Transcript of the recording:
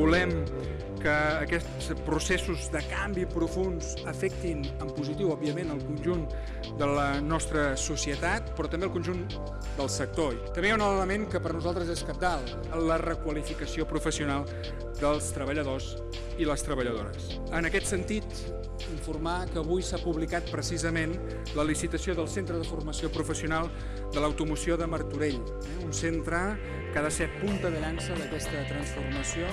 volem que aquests processos de canvi profuns afectin en positiu, òbviament, el conjunt de la nostra societat, però també el conjunt del sector. També hi ha un element que per nosaltres és capdalt, la requalificació professional dels treballadors i les treballadores. En aquest sentit, informar que avui s'ha publicat precisament la licitació del Centre de Formació Professional de l'Automoció de Martorell, eh? un centre que ha de ser punta de llança d'aquesta transformació